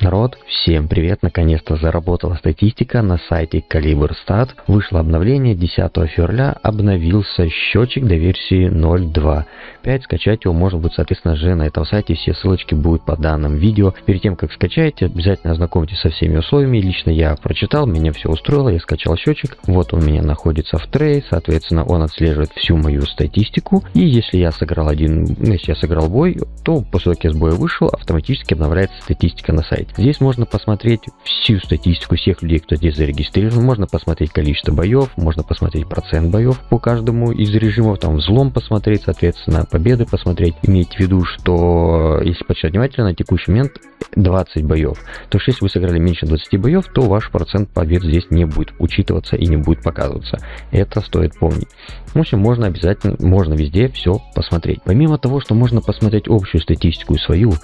Народ, всем привет! Наконец-то заработала статистика на сайте CaliberStat. Вышло обновление 10 февраля, обновился счетчик до версии 0.2. 5 скачать его можно будет, соответственно же, на этом сайте. Все ссылочки будут по данным видео. Перед тем, как скачаете, обязательно ознакомьтесь со всеми условиями. Лично я прочитал, меня все устроило, я скачал счетчик. Вот он у меня находится в трей, соответственно, он отслеживает всю мою статистику. И если я сыграл один, ну, если я сыграл бой, то после того, как я с боя вышел, автоматически обновляется статистика на сайте. Здесь можно посмотреть всю статистику всех людей, кто здесь зарегистрирован, можно посмотреть количество боев, можно посмотреть процент боев по каждому из режимов, там взлом посмотреть, соответственно, победы посмотреть. Имейте в виду, что если почитать внимательно, на текущий момент 20 боев. То есть, если вы сыграли меньше 20 боев, то ваш процент побед здесь не будет учитываться и не будет показываться. Это стоит помнить. В общем, можно обязательно, можно везде все посмотреть. Помимо того, что можно посмотреть общую статистику свою,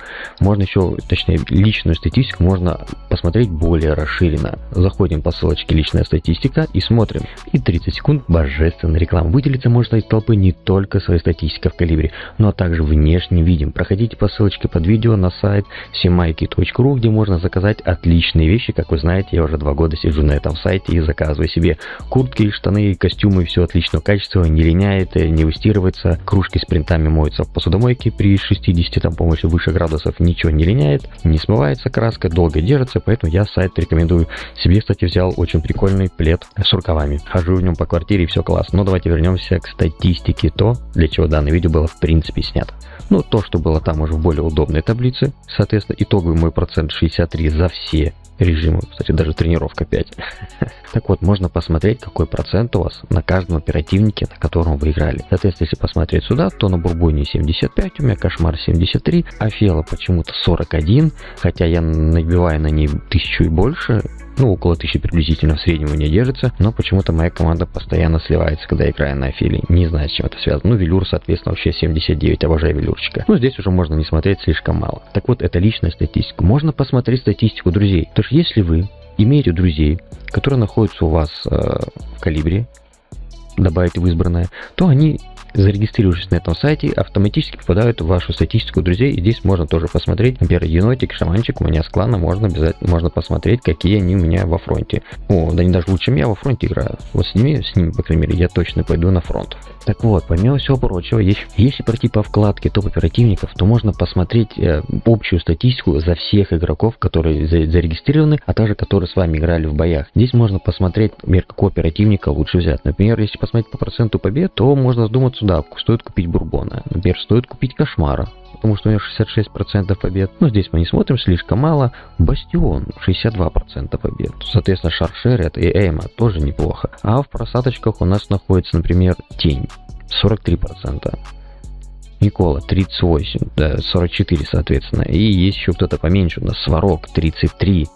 можно еще, точнее, личную статистику можно посмотреть более расширенно. Заходим по ссылочке «Личная статистика» и смотрим. И 30 секунд божественной рекламы. Выделиться можно из толпы не только своей статистикой в калибре, но также внешним видим. Проходите по ссылочке под видео на сайт simайки.ру, где можно заказать отличные вещи. Как вы знаете, я уже два года сижу на этом сайте и заказываю себе куртки, штаны, костюмы, все отличного качества, не линяет, не выстирывается, кружки с принтами моются в посудомойке при 60 там, помощи выше градусов, ничего не линяет, не смывается краска, долго держится, поэтому я сайт рекомендую. Себе, кстати, взял очень прикольный плед с рукавами. Хожу в нем по квартире, все классно. Но давайте вернемся к статистике, то, для чего данное видео было в принципе снято. Ну, то, что было там уже в более удобной таблице, соответственно, итоговый мой процент 63 за все режимы, кстати, даже тренировка 5. Так вот, можно посмотреть, какой процент у вас на каждом оперативнике, на котором вы играли. Соответственно, если посмотреть сюда, то на Бурбоне 75, у меня Кошмар 73, Афела почему-то 41, хотя я набиваю на ней тысячу и больше, ну, около тысячи приблизительно в среднем у меня держится, но почему-то моя команда постоянно сливается, когда я играю на Афиле. Не знаю, с чем это связано. Ну, Велюр, соответственно, вообще 79, обожаю Велюрчика. Ну, здесь уже можно не смотреть слишком мало. Так вот, это личная статистика. Можно посмотреть статистику друзей. То есть, если вы имеете друзей, которые находятся у вас э, в калибре, добавите в избранное, то они зарегистрировавшись на этом сайте, автоматически попадают в вашу статистику друзей. И здесь можно тоже посмотреть, например, енотик, шаманчик у меня с клана, можно обязательно можно посмотреть, какие они у меня во фронте. О, да они даже лучше, чем я во фронте играю. Вот с ними, с ними, по крайней мере, я точно пойду на фронт. Так вот, помимо всего прочего, если, если пройти по вкладке топ-оперативников, то можно посмотреть э, общую статистику за всех игроков, которые за, зарегистрированы, а также которые с вами играли в боях. Здесь можно посмотреть, например, какого оперативника лучше взять. Например, если посмотреть по проценту побед, то можно задуматься да, стоит купить Бурбона. Например, стоит купить Кошмара, потому что у него 66% побед. Но здесь мы не смотрим слишком мало. Бастион 62% побед. Соответственно, Шаршерет и Эйма тоже неплохо. А в просадочках у нас находится, например, Тень 43%. Никола 38, да, 44, соответственно. И есть еще кто-то поменьше, у нас Сварог 33,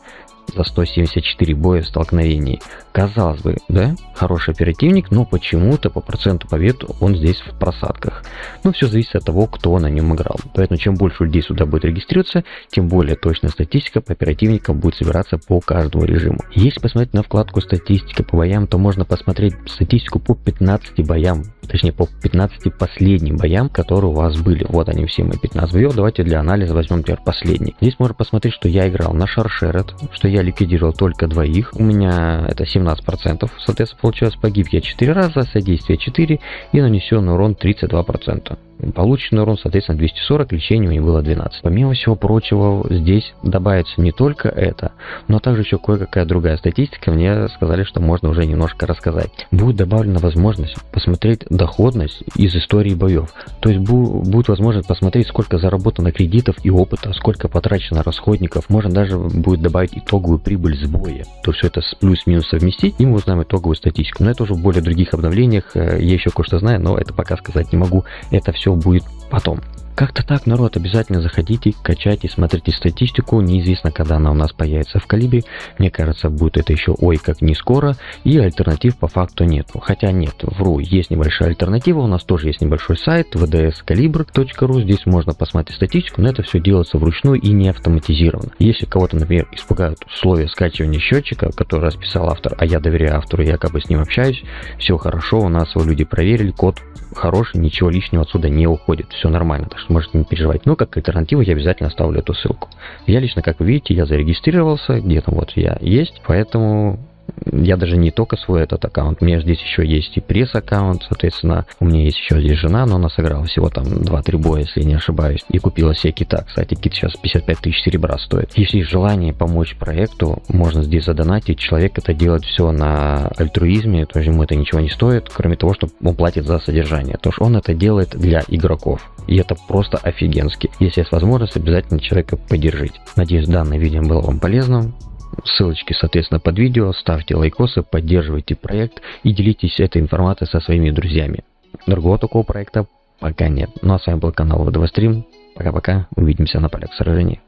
за 174 боя в столкновении. Казалось бы, да, хороший оперативник, но почему-то по проценту побед он здесь в просадках. Но все зависит от того, кто на нем играл. Поэтому чем больше людей сюда будет регистрироваться, тем более точная статистика по оперативникам будет собираться по каждому режиму. Если посмотреть на вкладку статистика по боям, то можно посмотреть статистику по 15 боям, точнее по 15 последним боям, которые у вас были. Вот они все мои 15 боев. Давайте для анализа возьмем, например, последний. Здесь можно посмотреть, что я играл на Шаршерет, что я ликвидировал только двоих. У меня это 17%. Соответственно, получилось погиб я 4 раза, содействие 4 и нанесенный урон 32%. Полученный урон, соответственно, 240, лечение у него было 12. Помимо всего прочего, здесь добавится не только это, но также еще кое-какая другая статистика. Мне сказали, что можно уже немножко рассказать. Будет добавлена возможность посмотреть доходность из истории боев. То есть будет возможность посмотреть, сколько заработано кредитов и опыта, сколько потрачено расходников. Можно даже будет добавить итоговую прибыль с боя. То все это плюс-минус совместить, и мы узнаем итоговую статистику. Но это уже в более других обновлениях. Э, я еще кое-что знаю, но это пока сказать не могу. Это все будет потом. Как-то так, народ, обязательно заходите, качайте, смотрите статистику. Неизвестно, когда она у нас появится в калибре. Мне кажется, будет это еще ой как не скоро. И альтернатив по факту нету. Хотя нет, вру, есть небольшая альтернатива. У нас тоже есть небольшой сайт vdscalibre.ru. Здесь можно посмотреть статистику, но это все делается вручную и не автоматизировано. Если кого-то, например, испугают условия скачивания счетчика, который расписал автор, а я доверяю автору, якобы с ним общаюсь, все хорошо, у нас его люди проверили, код хороший, ничего лишнего отсюда не уходит, все нормально, так что можете не переживать. Но как альтернативу я обязательно оставлю эту ссылку. Я лично, как вы видите, я зарегистрировался, где-то вот я есть, поэтому я даже не только свой этот аккаунт, у меня здесь еще есть и пресс-аккаунт, соответственно, у меня есть еще здесь жена, но она сыграла всего там 2-3 боя, если не ошибаюсь, и купила себе кита. Кстати, кит сейчас 55 тысяч серебра стоит. Если желание помочь проекту, можно здесь задонатить. Человек это делает все на альтруизме, то есть ему это ничего не стоит, кроме того, что он платит за содержание. То есть он это делает для игроков. И это просто офигенски. Если есть возможность, обязательно человека поддержите. Надеюсь, данное видео было вам полезным. Ссылочки, соответственно, под видео. Ставьте лайкосы, поддерживайте проект и делитесь этой информацией со своими друзьями. Другого такого проекта пока нет. Ну а с вами был канал ВДВ Стрим. Пока-пока. Увидимся на полях сражений.